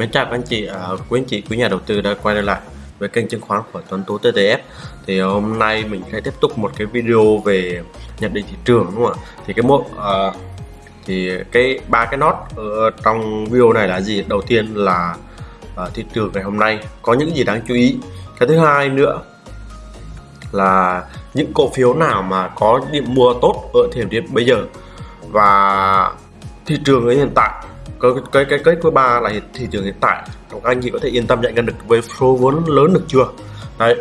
Mến chào các anh chị, à, quý anh chị, quý nhà đầu tư đã quay trở lại với kênh chứng khoán của Tuấn Tú TTF. Thì hôm nay mình sẽ tiếp tục một cái video về nhận định thị trường đúng không ạ? Thì cái mô à, thì cái ba cái nốt ở trong video này là gì? Đầu tiên là à, thị trường ngày hôm nay có những gì đáng chú ý. Cái thứ hai nữa là những cổ phiếu nào mà có điểm mua tốt ở thời điểm bây giờ và thị trường ở hiện tại cái cái cái cái thứ ba là thị trường hiện tại các anh chị có thể yên tâm nhận ngân được với số vốn lớn được chưa? Đấy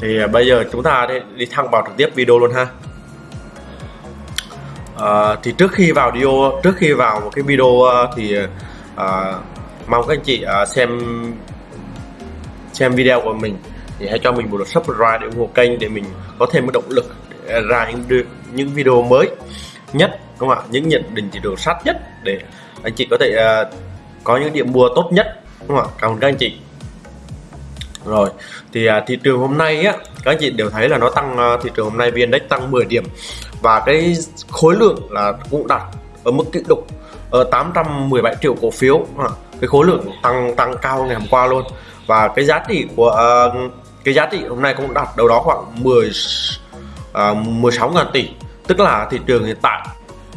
thì à, bây giờ chúng ta đi, đi thẳng vào trực tiếp video luôn ha. À, thì trước khi vào video trước khi vào một cái video à, thì à, mong các anh chị à, xem xem video của mình thì hãy cho mình một lượt subscribe để ủng hộ kênh để mình có thêm một động lực để ra những những video mới nhất không ạ? Những nhận định thị trường sát nhất để anh chị có thể uh, có những điểm mua tốt nhất. Đúng không ạ? Cảm ơn các anh chị. Rồi thì uh, thị trường hôm nay á các anh chị đều thấy là nó tăng uh, thị trường hôm nay vn index tăng 10 điểm và cái khối lượng là cũng đạt ở mức kỷ lục ờ, ở 817 triệu cổ phiếu. Uh, cái khối lượng tăng tăng cao ngày hôm qua luôn. Và cái giá trị của uh, cái giá trị hôm nay cũng đạt đâu đó khoảng 10 uh, 16 ngàn tỷ. Tức là thị trường hiện tại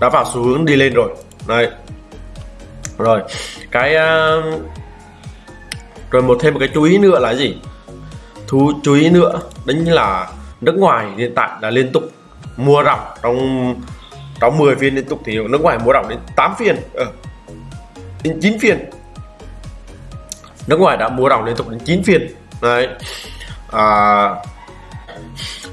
đã vào xu hướng đi lên rồi. Đây rồi cái uh, rồi một thêm một cái chú ý nữa là gì? Thú chú ý nữa đấy là nước ngoài hiện tại là liên tục mua ròng trong trong 10 phiên liên tục thì nước ngoài mua ròng đến 8 phiên ờ, đến 9 phiên. Nước ngoài đã mua ròng liên tục đến 9 phiên. Đấy. À,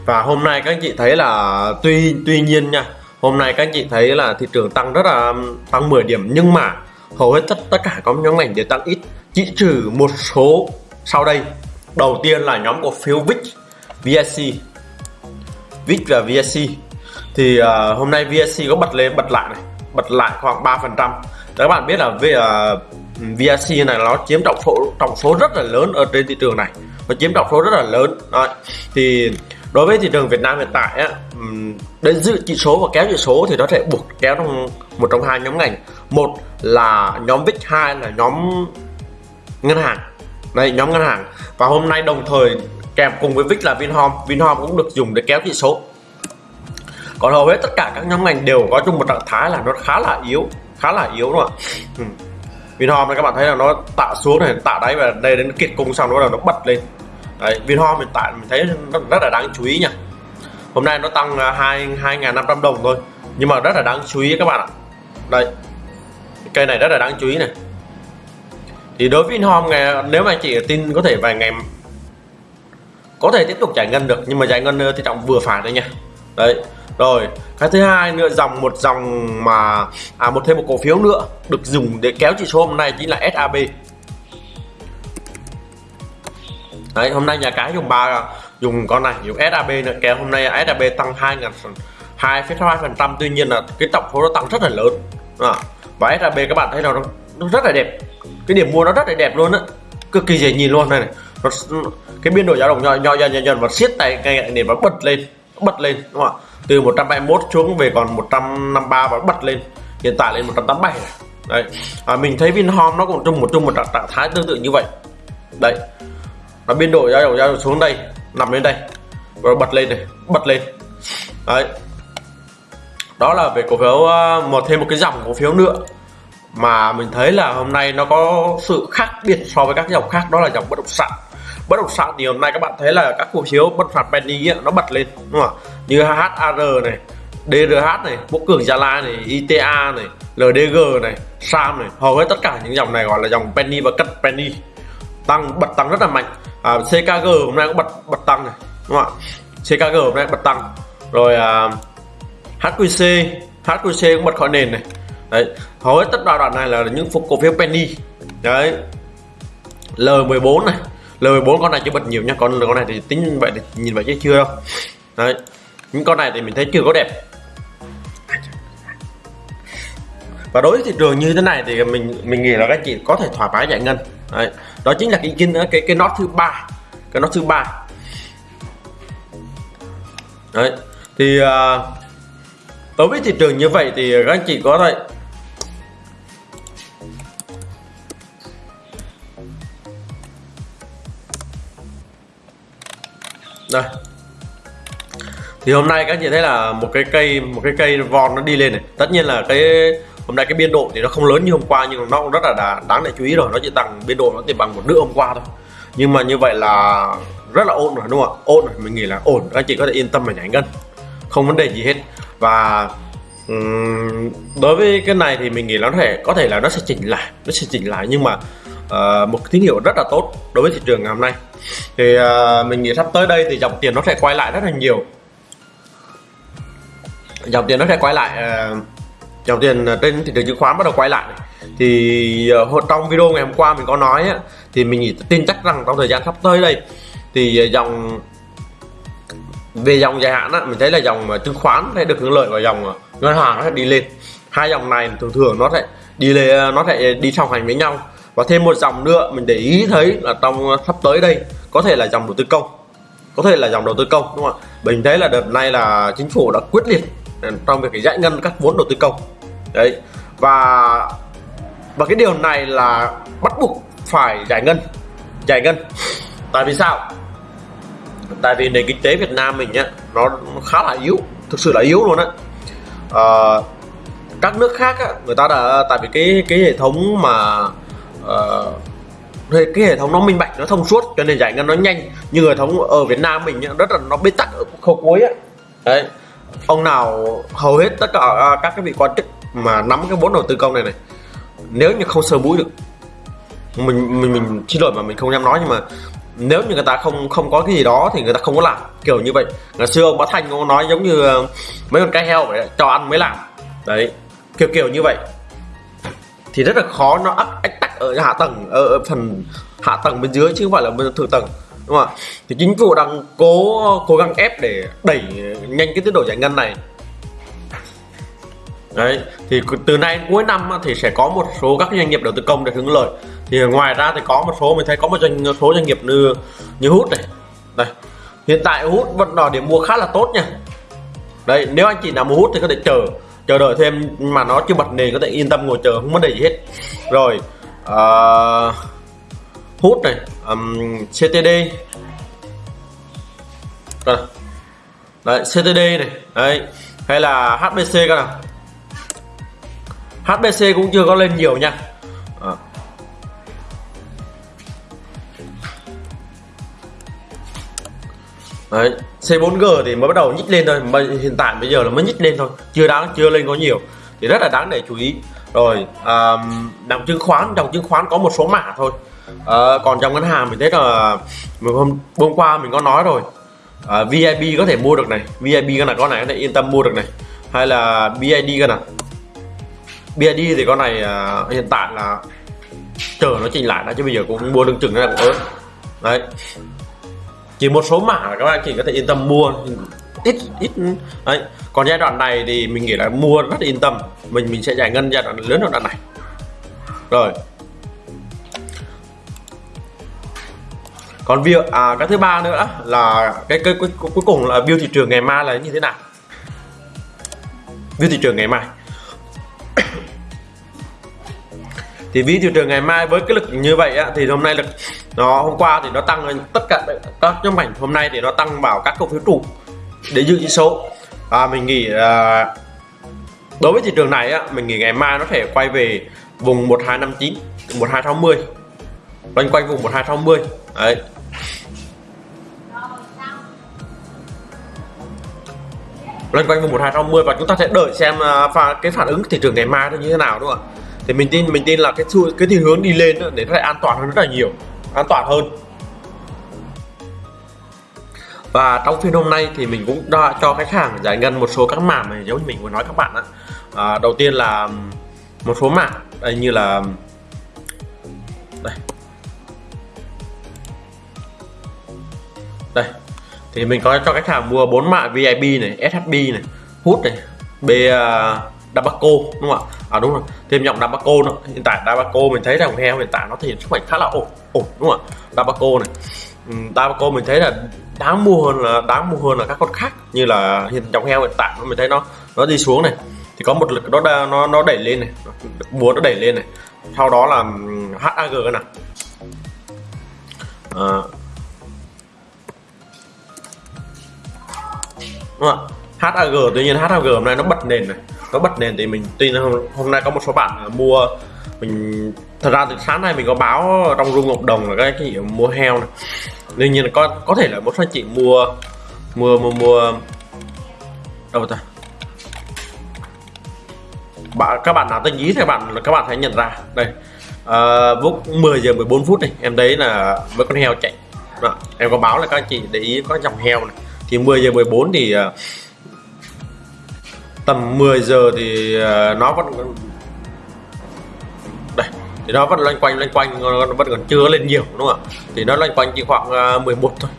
và hôm nay các anh chị thấy là tuy tuy nhiên nha hôm nay các anh chị thấy là thị trường tăng rất là tăng 10 điểm nhưng mà hầu hết tất tất cả các nhóm ngành đều tăng ít. Chỉ trừ một số sau đây. Đầu tiên là nhóm cổ phiếu VIX VSC VIX và VSC thì uh, hôm nay VSC có bật lên bật lại này bật lại khoảng 3 phần trăm. Các bạn biết là về uh, à, VSC này nó chiếm trọng số trọng số rất là lớn ở trên thị trường này. Nó chiếm trọng số rất là lớn. Đấy. thì đối với thị trường Việt Nam hiện tại á đến giữ chỉ số và kéo chỉ số thì nó sẽ buộc kéo trong một trong hai nhóm ngành. Một là nhóm VIX hai là nhóm ngân hàng. Đây nhóm ngân hàng. Và hôm nay đồng thời kèm cùng với VIX là Vinhome. Vinhome cũng được dùng để kéo chỉ số. Còn hầu hết tất cả các nhóm ngành đều có chung một trạng thái là nó khá là yếu, khá là yếu đúng không ạ. Vinhome này các bạn thấy là nó tạo xuống này tạo đáy và đây đến kiệt cung xong nó nó bật lên. Đấy, Vinhome hiện tại mình thấy rất, rất là đáng chú ý nha. Hôm nay nó tăng à, hai hai ngàn năm trăm đồng thôi nhưng mà rất là đáng chú ý các bạn ạ. Đây cây này rất là đáng chú ý này. Thì đối với Vinhome ngày nếu mà anh chị tin có thể vài ngày có thể tiếp tục giải ngân được nhưng mà giải ngân thì trọng vừa phải thôi nha. Đấy rồi cái thứ hai nữa dòng một dòng mà à một thêm một cổ phiếu nữa được dùng để kéo chỉ số hôm nay chính là SAB đấy hôm nay nhà cái dùng ba dùng con này dùng SAB nữa. Kéo hôm nay SAB tăng hai ngàn hai hai phần trăm. Tuy nhiên là cái tổng số nó tăng rất là lớn. À, và SAB các bạn thấy nó, nó rất là đẹp. Cái điểm mua nó rất là đẹp luôn á. Cực kỳ dễ nhìn luôn này, này. Nó, cái biên độ dao động nhỏ nhỏ dần dần dần và siết tay ngay để nó bật lên bật lên đúng không ạ? Từ 121 xuống về còn 153 và bật lên. Hiện tại lên 187 này. đây à, mình thấy Vinhome nó cũng chung một chung một trạng thái tương tự như vậy. Đây nó biên độ dao động dao động xuống đây nằm lên đây. Rồi bật lên này bật lên. Đấy. Đó là về cổ phiếu ờ, một thêm một cái dòng cổ phiếu nữa. Mà mình thấy là hôm nay nó có sự khác biệt so với các dòng khác đó là dòng bất động sản. Bất động sản thì hôm nay các bạn thấy là các cổ phiếu bất phạt penny ấy, nó bật lên đúng không như HAR này DRH này Quốc Cường Gia Lai này ITA này LDG này SAM này. Hầu hết tất cả những dòng này gọi là dòng penny và cắt penny. Tăng bật tăng rất là mạnh à, CKG hôm nay cũng bật bật tăng này đúng không ạ? CKG hôm nay bật tăng. Rồi à, HQC HQC cũng bật khỏi nền này. Đấy hầu hết tất đoạn này là những phục cổ phiếu penny. Đấy L14 này. L14 con này chưa bật nhiều nha con con này thì tính vậy thì nhìn vậy chứ chưa đâu. Đấy những con này thì mình thấy chưa có đẹp. Và đối với thị trường như thế này thì mình mình nghĩ là các chị có thể thoải mái giải ngân. Đấy đó chính là cái kinh cái, cái nốt thứ ba. Cái nốt thứ ba. Đấy thì à, đối với thị trường như vậy thì các anh chị có thể đây. Thì hôm nay các anh chị thấy là một cái cây một cái cây von nó đi lên này. Tất nhiên là cái hôm nay cái biên độ thì nó không lớn như hôm qua nhưng nó cũng rất là đáng để chú ý rồi. Nó chỉ tăng biên độ nó chỉ bằng một nửa hôm qua thôi. Nhưng mà như vậy là rất là ổn rồi đúng không ạ? Ổn rồi mình nghĩ là ổn. Các anh chị có thể yên tâm mà nhảy ngân. Không vấn đề gì hết. Và um, đối với cái này thì mình nghĩ là nó thể có thể là nó sẽ chỉnh lại nó sẽ chỉnh lại. Nhưng mà uh, một tín hiệu rất là tốt đối với thị trường ngày hôm nay. Thì uh, mình nghĩ sắp tới đây thì dòng tiền nó sẽ quay lại rất là nhiều. Dòng tiền nó sẽ quay lại uh, dòng tiền trên thị trường chứng khoán bắt đầu quay lại. Thì ờ, trong video ngày hôm qua mình có nói thì mình tin chắc rằng trong thời gian sắp tới đây thì ờ, dòng về dòng dài hạn á, mình thấy là dòng ờ, chứng khoán sẽ được hưởng lợi và dòng ngân hàng nó sẽ đi lên. Hai dòng này thường thường nó sẽ đi lên nó sẽ đi song hành với nhau. Và thêm một dòng nữa mình để ý thấy là trong sắp tới đây có thể là dòng đầu tư công. Có thể là dòng đầu tư công đúng không ạ? Mình thấy là đợt này là chính phủ đã quyết liệt trong việc giải ngân các vốn đầu tư công đấy. Và và cái điều này là bắt buộc phải giải ngân. Giải ngân. Tại vì sao? Tại vì nền kinh tế Việt Nam mình nhá nó khá là yếu thực sự là yếu luôn á. À, các nước khác á, người ta đã tại vì cái cái hệ thống mà uh, cái hệ thống nó minh bạch nó thông suốt cho nên giải ngân nó nhanh. Nhưng hệ thống ở Việt Nam mình nhá, rất là nó bế tắc ở khâu cuối á. Đấy. Ông nào hầu hết tất cả à, các cái vị quan chức mà nắm cái vốn đầu tư công này này nếu như không sơ mũi được mình mình mình xin lỗi mà mình không dám nói nhưng mà nếu như người ta không không có cái gì đó thì người ta không có làm kiểu như vậy. Ngày xưa ông bá thanh ông nói giống như ờ, mấy con cái heo vậy cho ăn mới làm. Đấy kiểu kiểu như vậy. Thì rất là khó nó ách, ách tắc ở hạ tầng ở phần hạ tầng bên dưới chứ không phải là bên thượng tầng đúng không ạ? Thì chính phủ đang cố cố gắng ép để đẩy nhanh cái tiến độ giải ngân này đấy thì từ nay cuối năm thì sẽ có một số các doanh nghiệp đầu tư công để hưởng lợi. Thì ngoài ra thì có một số mình thấy có một doanh số doanh nghiệp như như hút này. Đây hiện tại hút vẫn là điểm mua khá là tốt nha. Đây nếu anh chị nào mua hút thì có thể chờ chờ đợi thêm mà nó chưa bật nền có thể yên tâm ngồi chờ không vấn đề gì hết. Rồi uh, hút này um, CTD đây. đấy CTD này đấy hay là HBC các nào? HBC cũng chưa có lên nhiều nha. À. Đấy, C4G thì mới bắt đầu nhích lên thôi mà hiện tại bây giờ là mới nhích lên thôi chưa đáng chưa lên có nhiều. Thì rất là đáng để chú ý. Rồi à, dòng chứng khoán dòng chứng khoán có một số mã thôi. À, còn trong ngân hàng mình thấy là mình hôm hôm qua mình có nói rồi. Ờ, à, VIP có thể mua được này VIP cái này con này có thể yên tâm mua được này. Hay là BID cái nào. BID thì con này uh, hiện tại là chờ nó chỉnh lại đã chứ bây giờ cũng mua đương chừng ra cũng ớt đấy. Chỉ một số mã là các bạn chỉ có thể yên tâm mua ít ít đấy. Còn giai đoạn này thì mình nghĩ là mua rất yên tâm. Mình mình sẽ giải ngân giai đoạn lớn giai đoạn này. Rồi. Còn việc à cái thứ ba nữa là cái, cái cuối, cuối cùng là view thị trường ngày mai là như thế nào? View thị trường ngày mai. Thì ví thị trường ngày mai với cái lực như vậy á, thì hôm nay lực nó hôm qua thì nó tăng lên tất cả các nhóm ngành hôm nay thì nó tăng vào các cổ phiếu trụ để giữ chỉ số. Và mình nghĩ là đối với thị trường này á, mình nghĩ ngày mai nó thể quay về vùng 1259 1260 loanh quanh vùng 1260 đấy. Loanh quanh vùng 1260 và chúng ta sẽ đợi xem à, pha cái phản ứng thị trường ngày mai nó như thế nào đúng không ạ? Thì mình tin mình tin là cái xu cái thiên hướng đi lên để nó lại an toàn hơn rất là nhiều. An toàn hơn. Và trong phiên hôm nay thì mình cũng đã cho khách hàng giải ngân một số các mảng này giống như mình vừa nói các bạn ạ. À, đầu tiên là một số mảng đây như là đây. Đây thì mình có cho khách hàng mua bốn mã VIP này SHB này hút này B uh, Dabaco đúng không ạ? À đúng rồi. Thêm dòng Dabaco nữa. Hiện tại Dabaco mình thấy dòng heo hiện tại nó thể hiện sức mạnh khá là ổn ổn đúng không ạ? Dabaco này. Ừ, Dabaco mình thấy là đáng mua hơn là đáng mua hơn là các con khác. Như là hiện dòng heo hiện tại mình thấy nó nó đi xuống này. Thì có một lực nó nó nó đẩy lên này. Búa nó đẩy lên này. Sau đó là ừ, HAG cái nào. À, đúng không ạ? HAG tuy nhiên HAG hôm nay nó bật nền này có bật nền thì mình tin hôm, hôm nay có một số bạn mua mình thật ra từ sáng nay mình có báo trong room cộng đồng là cái cái gì mua heo này. Đương nhiên là có có thể là một số anh chị mua mua mua mua đâu ta? Bạn các bạn nào tinh ý thì các bạn các bạn hãy nhận ra. Đây à, lúc 10 giờ 14 phút này em thấy là với con heo chạy. Đó. em có báo là các anh chị để ý có dòng heo này. Thì 10 giờ 14 thì uh, tầm 10 giờ thì à, nó vẫn đây thì nó vẫn loanh quanh loanh quanh nó vẫn còn chưa lên nhiều đúng không ạ? Thì nó loanh quanh chỉ khoảng à, 11 thôi.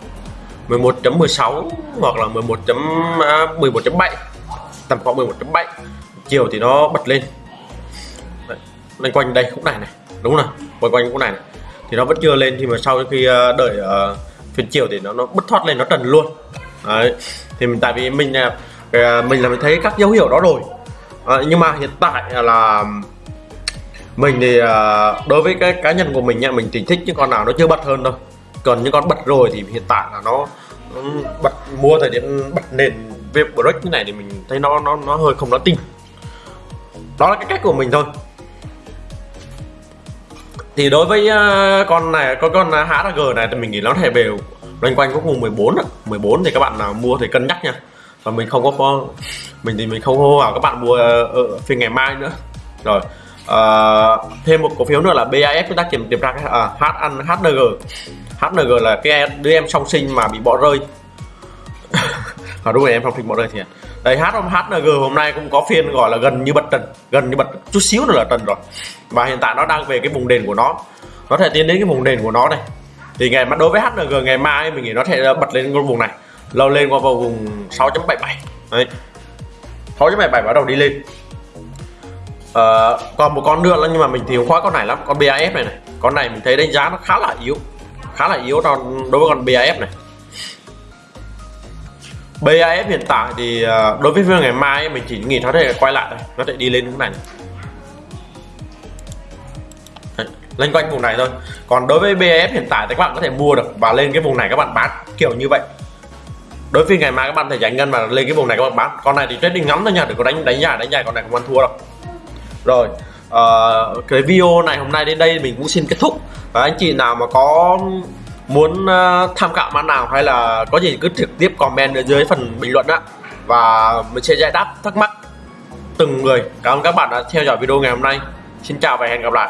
11.16 hoặc là 11.11.7 à, tầm khoảng 11.7 chiều thì nó bật lên. Đấy, loanh quanh đây khúc này này đúng rồi quanh quanh khúc này, này. Thì nó vẫn chưa lên thì mà sau khi đợi uh, phiên chiều thì nó nó bứt thoát lên nó trần luôn. Đấy. thì mình tại vì mình uh, À, mình là mình thấy các dấu hiệu đó rồi. À, nhưng mà hiện tại là mình thì à, đối với cái cá nhân của mình nha mình chỉ thích những con nào nó chưa bật hơn thôi. Còn những con bật rồi thì hiện tại là nó, nó bật mua thời điểm bật nền việc break như này thì mình thấy nó nó nó hơi không đáng tin. Đó là cái cách của mình thôi. Thì đối với uh, con này con con HRG này thì mình nghĩ nó thể về loanh quanh có vùng 14 ạ. 14 thì các bạn nào mua thì cân nhắc nha và mình không có, con mình thì mình không hô hào các bạn mua ờ, ở phiên ngày mai nữa. Rồi uh, thêm một cổ phiếu nữa là BAF chúng ta kiểm tìm ra cái uh, H HNG HNG là cái đứa em song sinh mà bị bỏ rơi. À, đúng rồi em song sinh bỏ rơi thiệt à. đây H HNG hôm nay cũng có phiên gọi là gần như bật trần gần như bật chút xíu nữa là trần rồi. Và hiện tại nó đang về cái vùng đền của nó. Nó thể tiến đến cái vùng đền của nó này. Thì ngày mà đối với HNG ngày mai mình nghĩ nó sẽ bật lên cái vùng này lâu lên qua vào vùng 6.77 đấy. 6.77 bắt đầu đi lên. À, còn một con nữa là nhưng mà mình thì không khoái con này lắm con BAF này này. Con này mình thấy đánh giá nó khá là yếu khá là yếu đối với con BAF này. BAF hiện tại thì ờ, đối với phiên ngày mai mình chỉ nghĩ nó thể quay lại thôi, nó sẽ đi lên cái này, này. lên quanh vùng này thôi. Còn đối với BAF hiện tại thì các bạn có thể mua được và lên cái vùng này các bạn bán kiểu như vậy đối với ngày mai các bạn thể giải ngân và lên cái vùng này các bạn bán. Con này thì trading ngắn thôi nha đừng có đánh đánh dài đánh dài con này không ăn thua đâu. Rồi uh, cái video này hôm nay đến đây mình cũng xin kết thúc. Và anh chị nào mà có muốn uh, tham khảo mã nào hay là có gì cứ trực tiếp comment ở dưới phần bình luận á. Và mình sẽ giải đáp thắc mắc từng người. Cảm ơn các bạn đã theo dõi video ngày hôm nay. Xin chào và hẹn gặp lại.